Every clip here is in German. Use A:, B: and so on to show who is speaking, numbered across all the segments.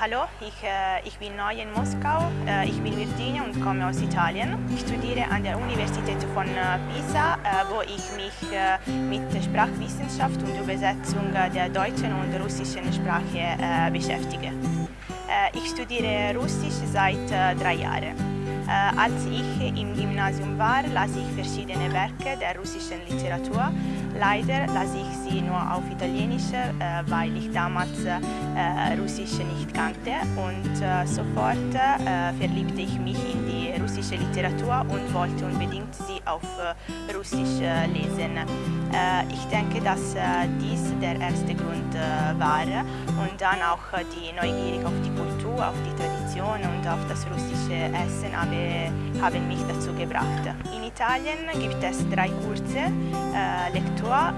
A: hallo, ich, äh, ich bin neu in Moskau. Äh, ich bin Virginia und komme aus Italien. Ich studiere an der Universität von äh, Pisa, äh, wo ich mich äh, mit Sprachwissenschaft und Übersetzung der deutschen und russischen Sprache äh, beschäftige. ich studiere Russisch seit drei Jahren. Als ich im Gymnasium war, las ich verschiedene Werke der russischen Literatur. Leider las ich sie nur auf Italienisch, äh, weil ich damals äh, Russisch nicht kannte und äh, sofort verliebte ich mich in die russische Literatur und wollte unbedingt sie auf Russisch lesen. ich denke, dass dies der erste Grund war und dann auch die Neugier auf die Kultur, auf die Tradition und auf das russische Essen haben mich dazu gebracht. In Italien gibt es drei Kurse, Lektor,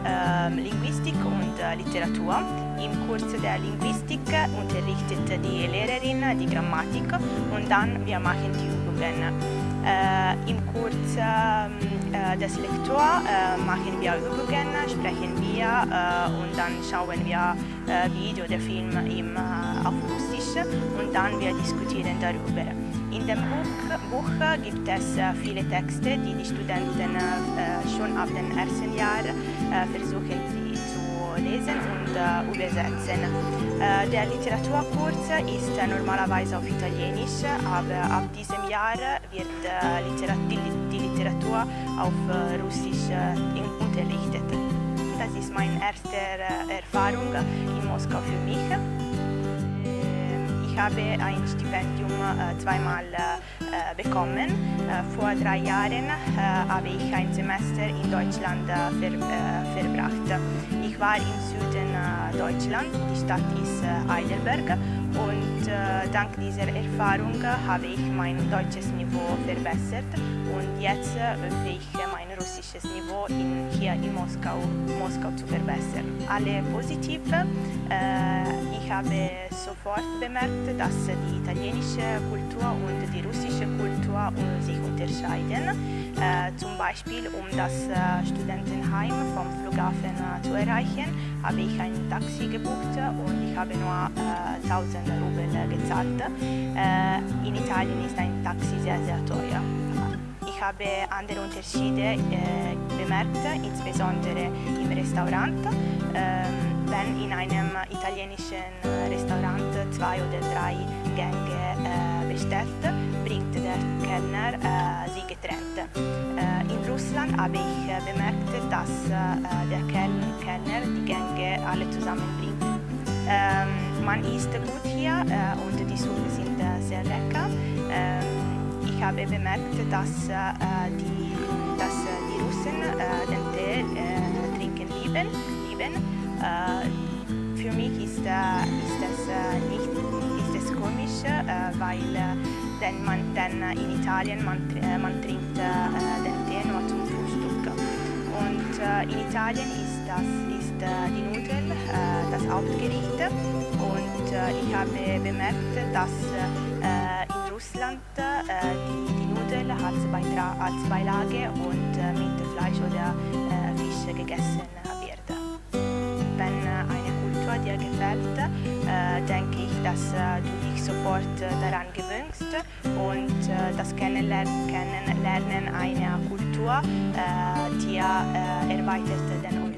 A: Linguistik und Literatur. Im Kurs der Linguistik unterrichtet die Lehrerin die Grammatik und dann wir machen die Übungen. Äh, Im Kurs äh, des Lektor äh, machen wir Übungen, sprechen wir und dann schauen wir Video oder Film im, auf Russisch und dann wir diskutieren darüber. In dem Buch, Buch gibt es viele Texte, die die Studenten schon ab dem ersten Jahr versuchen zu lesen und übersetzen. Der Literaturkurs ist normalerweise auf Italienisch, aber ab diesem Jahr wird die Literatur auf Russisch unterrichtet. Das ist meine erste Erfahrung in Moskau für mich. Ich habe ein Stipendium äh, zweimal äh, bekommen. Äh, vor drei Jahren habe ich ein Semester in Deutschland ver verbracht. Ich war im Süden Deutschland, die Stadt ist Heidelberg und dank dieser Erfahrung habe ich mein deutsches Niveau verbessert und jetzt hoffe ich mein russisches Niveau in, hier in Moskau, Moskau zu verbessern. Alle positiv. ich habe sofort bemerkt, dass die italienische Kultur und die russische Kultur sich unterscheiden. Äh, zum Beispiel, um das äh, Studentenheim vom Flughafen äh, zu erreichen, habe ich ein Taxi gebucht und ich habe nur 1000 Rubel gezahlt. in Italien ist ein Taxi sehr, sehr teuer. Ich habe andere Unterschiede bemerkt, insbesondere im Restaurant. Ähm, wenn in einem italienischen Restaurant zwei oder drei Gänge äh, bestellt, bringt der Kellner äh, sie getrennt. Äh, in Russland habe ich äh, bemerkt, dass äh, der Kellner die Gänge alle zusammenbringt. Ähm, man isst gut hier äh, und die Suppen sind sehr lecker. Ähm, ich habe bemerkt, dass, die, dass die Russen den Tee trinken lieben. lieben. Für mich ist, ist das nicht ist es komisch, weil denn man, denn in Italien man, man trinkt den Tee nur zum Frühstück. Und in Italien ist, das, ist die Nudel das Hauptgericht und ich habe bemerkt, dass in Russland die, die Nudel als, als Beilage und dass äh, du dich sofort äh, daran gewöhnst und äh, das Kennenlernen, einer Kultur dir erweitert den